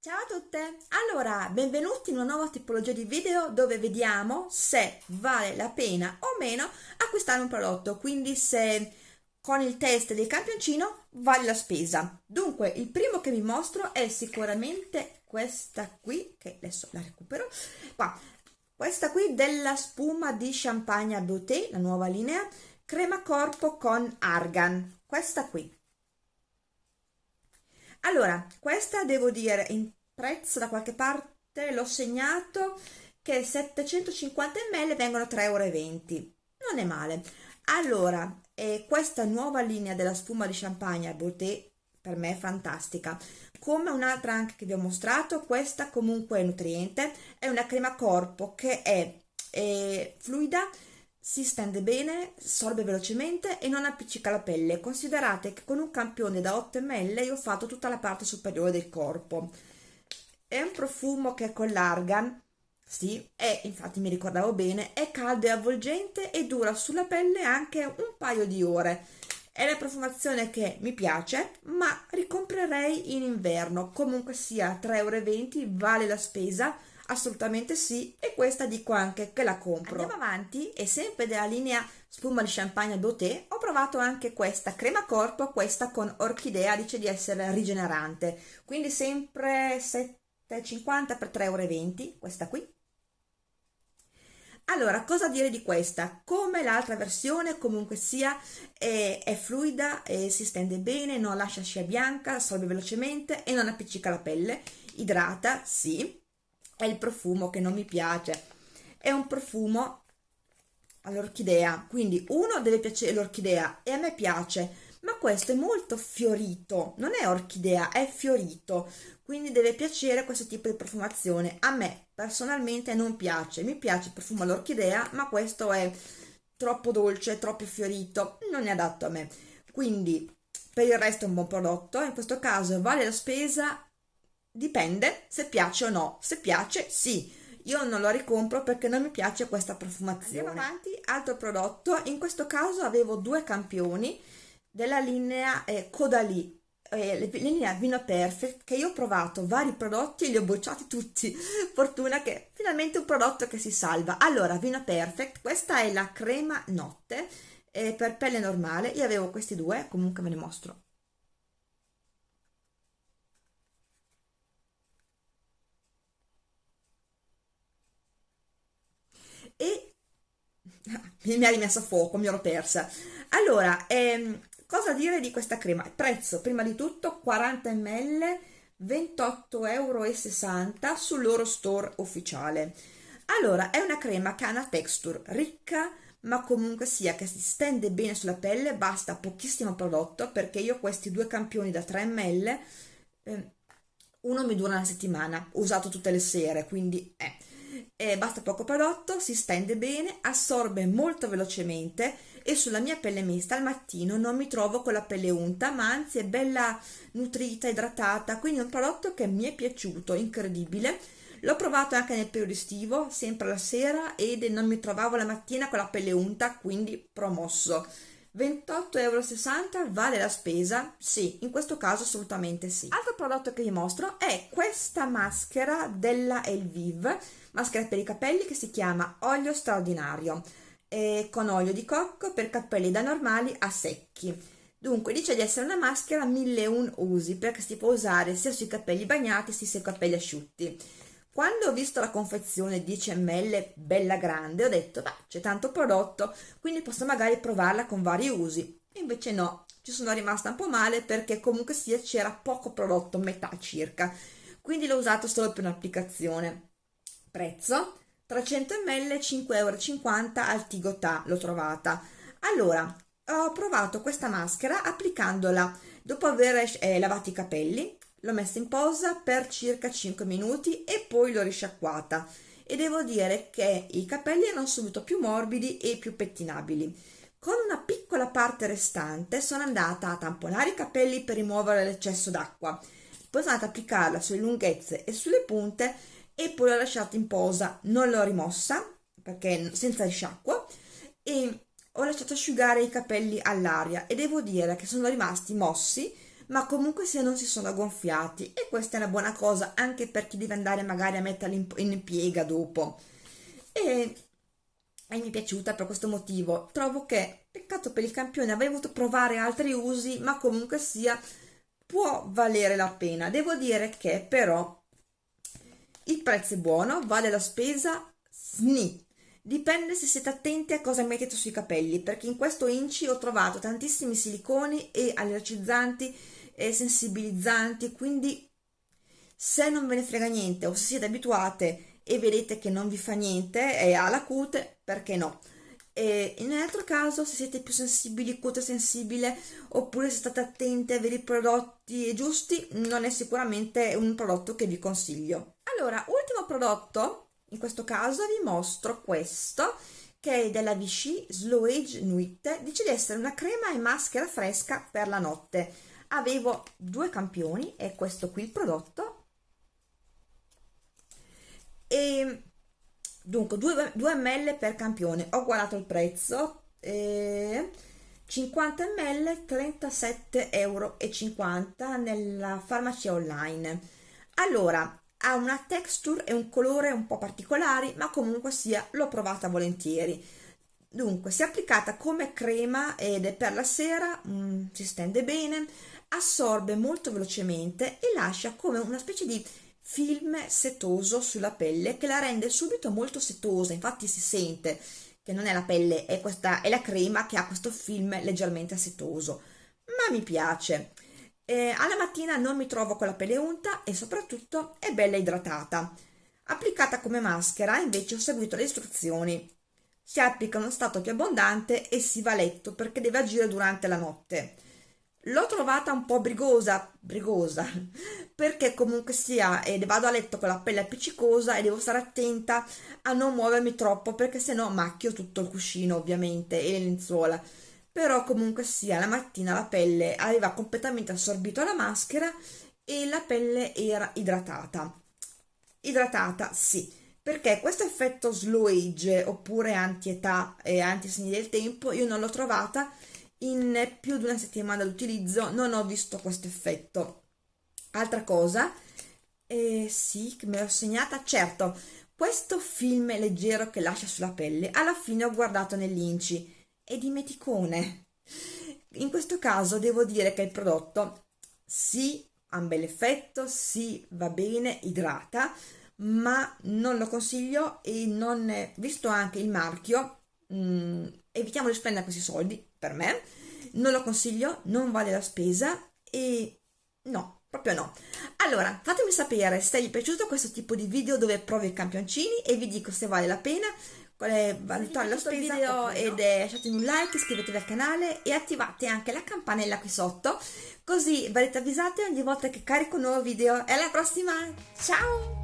Ciao a tutte! Allora, benvenuti in una nuova tipologia di video dove vediamo se vale la pena o meno acquistare un prodotto, quindi se con il test del campioncino vale la spesa. Dunque, il primo che vi mostro è sicuramente questa qui, che adesso la recupero, qua, questa qui della spuma di Champagne Beauté, la nuova linea, crema corpo con argan, questa qui. Allora, questa devo dire in prezzo da qualche parte l'ho segnato che 750 ml vengono 3,20 euro. Non è male. Allora, eh, questa nuova linea della spuma di champagne Beauté per me è fantastica. Come un'altra anche che vi ho mostrato, questa comunque è nutriente, è una crema corpo che è, è fluida, si stende bene, sorbe velocemente e non appiccica la pelle. Considerate che con un campione da 8 ml io ho fatto tutta la parte superiore del corpo. È un profumo che con l'argan, sì, è, infatti mi ricordavo bene, è caldo e avvolgente e dura sulla pelle anche un paio di ore. È la profumazione che mi piace, ma ricomprerei in inverno. Comunque sia 3,20 euro, vale la spesa Assolutamente sì, e questa dico anche che la compro. Andiamo avanti e sempre della linea spuma di champagne Beauté ho provato anche questa crema corpo, questa con orchidea, dice di essere rigenerante, quindi sempre 7,50 per 3,20 euro, questa qui. Allora, cosa dire di questa? Come l'altra versione, comunque sia, è, è fluida, e si stende bene, non lascia scia bianca, assorbe velocemente e non appiccica la pelle, idrata, sì, è il profumo che non mi piace. È un profumo all'orchidea quindi uno deve piacere l'orchidea e a me piace ma questo è molto fiorito non è orchidea è fiorito quindi deve piacere questo tipo di profumazione. A me personalmente non piace mi piace il profumo all'orchidea ma questo è troppo dolce troppo fiorito non è adatto a me. Quindi per il resto è un buon prodotto in questo caso vale la spesa Dipende se piace o no. Se piace, sì. Io non lo ricompro perché non mi piace questa profumazione. Andiamo avanti, altro prodotto. In questo caso avevo due campioni della linea eh, Caudalie, eh, linea Vino Perfect, che io ho provato vari prodotti e li ho bocciati tutti. Fortuna che finalmente un prodotto che si salva. Allora, Vino Perfect, questa è la crema notte eh, per pelle normale. Io avevo questi due, comunque ve ne mostro e mi ha rimesso a fuoco, mi ero persa. Allora, ehm, cosa dire di questa crema? Prezzo, prima di tutto, 40 ml, 28,60 euro sul loro store ufficiale. Allora, è una crema che ha una texture ricca, ma comunque sia che si stende bene sulla pelle, basta pochissimo prodotto, perché io questi due campioni da 3 ml, eh, uno mi dura una settimana, usato tutte le sere, quindi... Eh eh, basta poco prodotto, si stende bene, assorbe molto velocemente e sulla mia pelle mista al mattino non mi trovo con la pelle unta, ma anzi è bella nutrita, idratata, quindi è un prodotto che mi è piaciuto, incredibile. L'ho provato anche nel periodo estivo, sempre la sera, ed non mi trovavo la mattina con la pelle unta, quindi promosso. 28,60 euro vale la spesa? Sì, in questo caso assolutamente sì. Altro prodotto che vi mostro è questa maschera della Elvive, maschera per i capelli che si chiama olio straordinario, con olio di cocco per capelli da normali a secchi. Dunque dice di essere una maschera 1001 usi perché si può usare sia sui capelli bagnati sia sui capelli asciutti. Quando ho visto la confezione 10 ml bella grande ho detto beh c'è tanto prodotto quindi posso magari provarla con vari usi. Invece no, ci sono rimasta un po' male perché comunque sia c'era poco prodotto, metà circa. Quindi l'ho usato solo per un'applicazione prezzo 300 ml 5,50 euro al Tigotà l'ho trovata allora ho provato questa maschera applicandola dopo aver eh, lavato i capelli l'ho messa in posa per circa 5 minuti e poi l'ho risciacquata. E devo dire che i capelli erano subito più morbidi e più pettinabili. Con una piccola parte restante sono andata a tamponare i capelli per rimuovere l'eccesso d'acqua. Poi sono andata ad applicarla sulle lunghezze e sulle punte e poi l'ho lasciata in posa, non l'ho rimossa perché senza risciacquo e ho lasciato asciugare i capelli all'aria. E devo dire che sono rimasti mossi ma comunque se non si sono gonfiati e questa è una buona cosa anche per chi deve andare magari a metterli in, piega dopo. E, e mi è piaciuta per questo motivo. Trovo che peccato per il campione avrei voluto provare altri usi ma comunque sia può valere la pena. Devo dire che però il prezzo è buono vale la spesa sni. Dipende se siete attenti a cosa mettete sui capelli, perché in questo inci ho trovato tantissimi siliconi e allergizzanti e sensibilizzanti, quindi se non ve ne frega niente o se siete abituate e vedete che non vi fa niente e ha la cute, perché no? E in un altro caso, se siete più sensibili, cute sensibile, oppure se state attenti a avere i prodotti giusti, non è sicuramente un prodotto che vi consiglio. Allora, ultimo prodotto in questo caso vi mostro questo che è della Vichy Slow Age Nuit dice di essere una crema e maschera fresca per la notte avevo due campioni e questo qui il prodotto. E dunque 2, 2 ml per campione. Ho guardato il prezzo eh, 50 ml 37,50 euro nella farmacia online. Allora ha una texture e un colore un po' particolari ma comunque sia l'ho provata volentieri. Dunque si è applicata come crema ed è per la sera mm, si stende bene assorbe molto velocemente e lascia come una specie di film setoso sulla pelle che la rende subito molto setosa infatti si sente che non è la pelle è, questa, è la crema che ha questo film leggermente setoso ma mi piace eh, alla mattina non mi trovo con la pelle unta e soprattutto è bella idratata. Applicata come maschera invece ho seguito le istruzioni. Si applica uno stato più abbondante e si va a letto perché deve agire durante la notte. L'ho trovata un po' brigosa, brigosa, perché comunque sia, ed vado a letto con la pelle appiccicosa e devo stare attenta a non muovermi troppo perché sennò macchio tutto il cuscino ovviamente e le lenzuola. Però comunque sia la mattina la pelle aveva completamente assorbito la maschera e la pelle era idratata. Idratata sì perché questo effetto slow age oppure anti-età e anti-segni del tempo io non l'ho trovata in più di una settimana d'utilizzo non ho visto questo effetto altra cosa eh, sì che me l'ho segnata certo questo film leggero che lascia sulla pelle alla fine ho guardato nell'inci è di meticone. In questo caso devo dire che il prodotto sì, ha un bel effetto, sì, va bene, idrata, ma non lo consiglio e non, visto anche il marchio, mh, mm, evitiamo di spendere questi soldi, per me, non lo consiglio, non vale la spesa e no, proprio no. Allora, fatemi sapere se vi è piaciuto questo tipo di video dove provo i campioncini e vi dico se vale la pena qual è valutare la spesa video ed è, lasciatemi un like, iscrivetevi al canale e attivate anche la campanella qui sotto così verrete avvisati ogni volta che carico un nuovo video. E alla prossima, ciao!